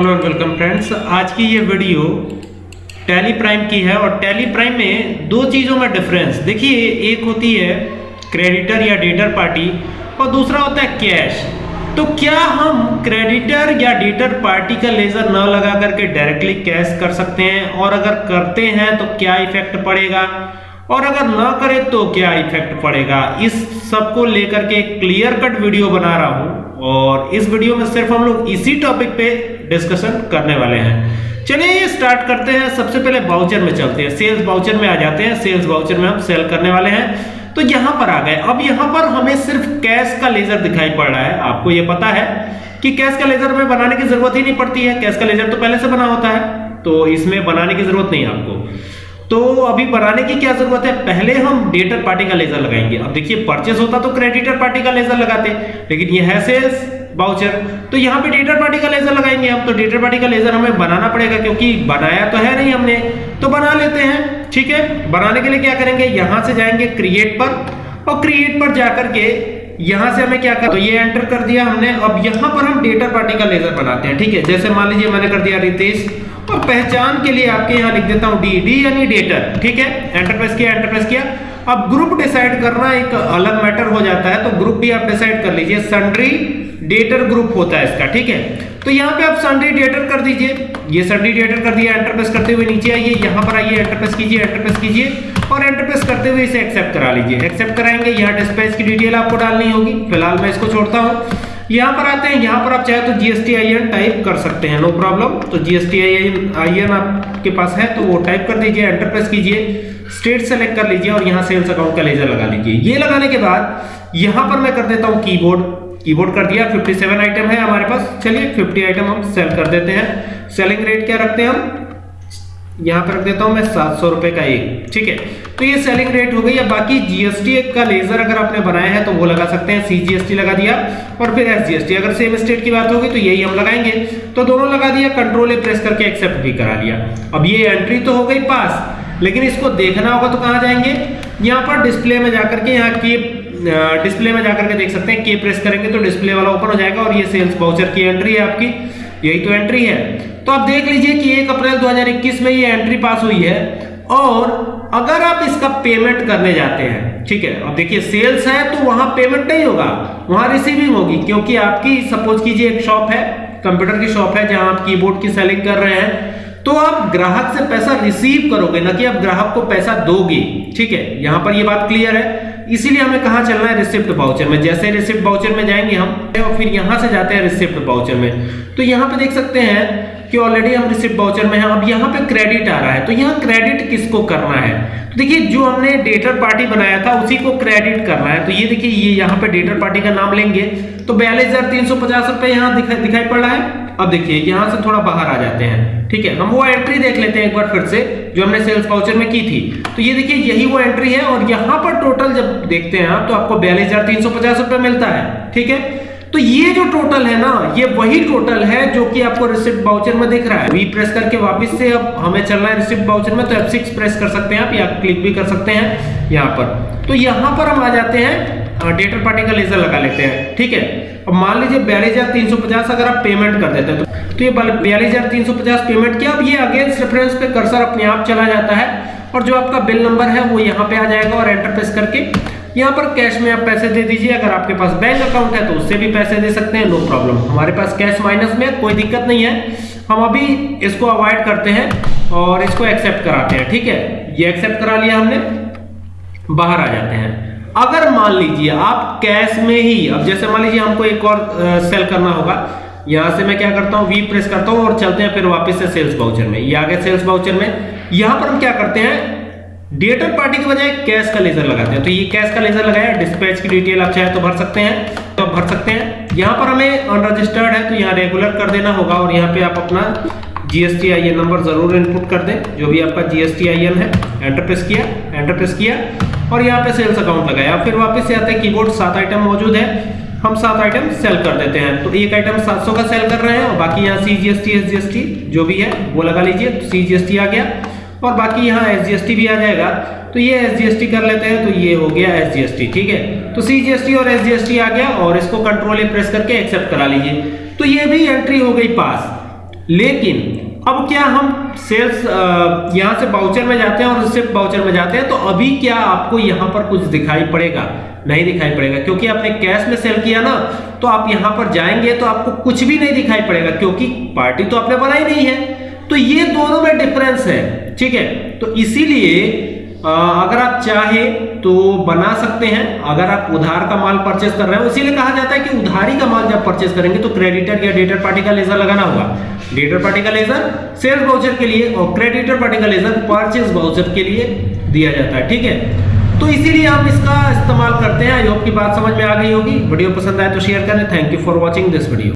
Hello and welcome friends आज की ये वीडियो टैली प्राइम की है और टैली प्राइम में दो चीज़ों में डिफरेंस देखिए, एक होती है क्रेडिटर या डेटर पार्टी और दूसरा होता है कैश तो क्या हम क्रेडिटर या डेटर पार्टी का लेजर न लगा करके डायरेक्टली कैश कर सकते हैं? और अगर करते हैं तो क्या इफ़ेक्ट पड़ेगा? और अगर ना करें तो क्या इफ़ेक्ट पड़ेगा? इस सबको लेकर के क्लियर कट वीडियो बना रहा हूँ। और इस वीडियो में सिर्फ़ हम लोग इसी टॉपिक पे डिस्कशन करने वाले हैं। चलिए स्टार्ट करते हैं। सबसे पहले बाउचर में चलते हैं। सेल्स बाउचर में आ जाते हैं। सेल्स बाउचर में हम सेल करने वाले हैं। तो यहाँ पर आ गए। अब यहाँ पर हमें सिर्फ़ कैश का लेजर दिखाई पड़ रहा है। आपको ये पता है कि कैश का लेजर हमें बनाने की ज़रूरत ही नहीं पड़ती है। कैश का लेजर तो पहले से बना होता है। तो इसमें बनाने की ज़रूरत नहीं है आपको। तो अभी बनाने की क्या ज़रूरत है? पहले हम डेटर पार्टी का लेजर लगाएँगे। अब देखिए परचेस होता तो क्रेडिटर पार्टी का लेजर लगाते, लेकिन ये है सेल्स बाउचर तो यहाँ पे डेटर पार्टी का लेजर लगाएँगे हम। तो डेटर पार्टी का लेजर हमें बनाना पड़ेगा, क्योंकि बनाया तो है नहीं हमने। तो बना लेते हैं, ठीक है? बनाने के लिए क्या करेंगे? यहाँ से जाएँगे क्रिएट पर, और क्रिएट पर जाकर के यहाँ से हमें क्या कर तो ये एंटर कर दिया हमने। अब यहाँ पर हम डेटर पार्टी का लेजर बनाते हैं, ठीक है? जैसे मान लीजिए मैंने कर दिया रितेश और पहचान के लिए आपके यहाँ लिख देता हूँ डी डी यानी डेटर ठीक है? एंटर प्रेस किया एंटर प्रेस किया। अब ग्रुप डिसाइड करना एक अलग मैटर हो जाता है तो ग्रुप भी आप डिसाइड कर लीजिए। सन्ड्री डेटर ग्रुप होता है इसका, ठीक है? तो यहाँ पे आप सन्ड्री डेटर कर दीजिए। ये सन्ड्री डेटर कर दिया एंटर प्रेस करते हुए नीचे आइए। यहाँ पर आइए एंटर प्रेस कीजिए एंटर प्रेस कीजिए। और एंटर प्रेस करते हुए इसे एक्सेप्ट करा लीजिए। एक्सेप्ट कराएँगे, यहाँ डिस्पैच की डिटेल आपको डालनी होगी। फ़िलहाल मैं इसको छोड़ता हूँ। यहाँ पर आते हैं, यहाँ पर आप चाहे तो जीएसटी आई एन टाइप कर सकते हैं नो प्रॉब्लम तो जीएसटी आई एन आपके पास है तो वो टाइप कर दीजिए एंटर प्रेस कीजिए स्टेट सेलेक्ट कर लीजिए और यहाँ सेल्स अकाउंट का लेजर लगा लीजिए। ये लगाने के बाद यहाँ पर मैं कर देता हूँ कीबोर्ड कीबोर्ड कर दिया 57 आइटम है हमारे पास। चलिए 50 आइटम हम सेल कर देते हैं। सेलिंग रेट क्या रखते हैं हम? यहाँ पर रख देता हूँ मैं सात सौ रुपए का एक, ठीक है? तो ये सेलिंग रेट हो गई, अब बाकी जीएसटी का लेजर अगर आपने बनाया है तो वो लगा सकते हैं सीजीएसटी लगा दिया, और फिर एसजीएसटी अगर सेम स्टेट की बात होगी तो यही हम लगाएँगे। तो दोनों लगा दिया कंट्रोल ए प्रेस करके एक्सेप्ट भी करा लिया। अब ये एंट्री तो हो गई पास, लेकिन इसको देखना होगा तो कहाँ जाएँगे? यहाँ पर डिस्प्ले में जाकर के, यहाँ की डिस्प्ले में जाकर के देख सकते हैं के प्रेस करेंगे तो डिस्प्ले वाला ओपन हो जाएगा, और ये सेल्स बाउचर की एंट्री है आपकी। यही तो एंट्री है। तो आप देख लीजिए कि 1 अप्रैल 2021 में ये एंट्री पास हुई है। और अगर आप इसका पेमेंट करने जाते हैं, ठीक है, अब देखिए सेल्स है तो वहाँ पेमेंट नहीं होगा, वहाँ रिसीविंग होगी, क्योंकि आपकी सपोज़ कीजिए, एक शॉप है कंप्यूटर की शॉप है, जहाँ आप कीबोर्ड की सेलिंग कर रहे हैं तो आप ग्राहक से पैसा रिसीव करोगे, ना कि आप ग्राहक को पैसा दोगे, ठीक है, यहाँ पर ये बात क्लियर है। इसीलिए हमें कहा चलना है? रिसिप्ट बाउचर में। जैसे रिसिप्ट बाउचर में जाएँगे हम फिर यहाँ से जाते हैं रिसिप्ट बाउचर में। तो यहाँ पे देख सकते हैं कि ऑलरेडी हम रिसिप्ट बाउचर में हैं, अब यहाँ पे क्रेडिट आ रहा है। तो यहाँ क्रेडिट किसको करना है? तो देखिए, जो हमने डेटर पार्टी बनाया था, उसी को क्रेडिट करना है। तो ये देखिए, ये यहाँ पे डेटर पार्टी का नाम लेंगे। तो बयालीस हज़ार तीन सौ पचास रुपए यहाँ दिखाई दिखाई पड़ रहा है। अब देखिए, यहाँ से थोड़ा बाहर आ जाते हैं। ठीक है, हम वो एंट्री देख लेते हैं एक बार फिर से, जो हमने सेल्स पाउचर में की थी। तो ये देखिए, यही वो एंट्री है। और यहाँ पर टोटल जब देखते हैं आप तो आपको बयालीस हज़ार तीन सौ पचास रुपए मिलता है। ठीक है? तो ये जो टोटल है ना ये वही टोटल है जो कि आपको रिसिप्ट बाउचर में दिख रहा है। वी प्रेस करके वापस से अब हमें चलना है रिसिप्ट बाउचर में तो F6 प्रेस कर सकते हैं आप या क्लिक भी कर सकते हैं यहाँ पर। तो यहाँ पर हम आ जाते हैं डेटर पार्टी का लेजर लगा लेते हैं ठीक है? अब मान लीजिए बयालीस हज़ार तीन सौ पचास अगर आप पेमेंट कर देते हैं तो, तो ये बयालीस हज़ार तीन सौ पचास पेमेंट किया अब ये अगेंस्ट रेफरेंस पे कर्सर अपने आप चला जाता है और जो आपका बिल नंबर है वो यहाँ पे आ जाएगा और एंटर प्रेस करके यहाँ पर कैश में आप पैसे दे दीजिए। अगर आपके पास बैंक अकाउंट है तो उससे भी पैसे दे सकते हैं नो प्रॉब्लम हमारे पास कैश माइनस में कोई दिक्कत नहीं है। हम अभी इसको अवॉइड करते हैं और इसको एक्सेप्ट कराते हैं, ठीक है? ये एक्सेप्ट करा लिया हमने, बाहर आ जाते हैं। अगर मान लीजिए आप कैश में ही, अब जैसे मान लीजिए हमको एक और सेल करना होगा। यहाँ से मैं क्या करता हूँ वी प्रेस करता हूँ और चलते हैं फिर वापस से सेल्स बाउचर में। ये आ गया सेल्स बाउचर में। यहाँ पर हम क्या करते हैं डेटर पार्टी के बजाय कैश का लेजर लगाते हैं। तो ये कैश का लेजर लगाया डिस्पैच की डिटेल आप चाहे तो भर सकते हैं तो भर सकते हैं। यहाँ पर हमें अनरजिस्टर्ड है तो यहाँ रेगुलर कर देना होगा और यहाँ पे आप अपना जीएसटी आई नंबर ज़रूर इनपुट कर दें, जो भी आपका जीएसटी आई है। एंटर प्रेस किया एंटर प्रेस किया और यहाँ पे सेल्स अकाउंट लगाया। फिर वापस से आते हैं कीबोर्ड सात आइटम मौजूद है। हम सात आइटम सेल कर देते हैं। तो एक आइटम 700 का सेल कर रहे हैं और बाकी यहाँ सी जी एस जी भी है, वो लगा लीजिए। सी जी आ गया। और बाकी यहाँ एस भी आ जाएगा। तो ये एस कर लेते हैं तो ये हो गया एस ठीक है? तो सी जी एस टी और एस जी एस टी आ गया और इसको कंट्रोल ए प्रेस करके एक्सेप्ट करा लीजिए। तो ये भी एंट्री हो गई पास लेकिन अब क्या हम सेल्स यहाँ से बाउचर में जाते हैं और उससे बाउचर में जाते हैं तो अभी क्या आपको यहाँ पर कुछ दिखाई पड़ेगा? नहीं दिखाई पड़ेगा, क्योंकि आपने कैश में सेल किया ना तो आप यहाँ पर जाएँगे तो आपको कुछ भी नहीं दिखाई पड़ेगा, क्योंकि पार्टी तो आपने बनाई नहीं है। तो ये दोनों में डिफरेंस है। ठीक है? तो इसीलिए अगर आप चाहे तो बना सकते हैं। अगर आप उधार का माल परचेस कर रहे हो, इसीलिए कहा जाता है कि उधारी का माल जब परचेस करेंगे तो क्रेडिटर या डेटर पार्टी का लेजर लगाना होगा। डेटर पार्टी का लेजर सेल्स बाउचर के लिए और क्रेडिटर पार्टी का लेजर परचेस बाउचर के लिए दिया जाता है। ठीक है? तो इसीलिए आप इसका इस्तेमाल करते हैं। आई होप की बात समझ में आ गई होगी। वीडियो पसंद आए तो शेयर करें। Thank you for watching this video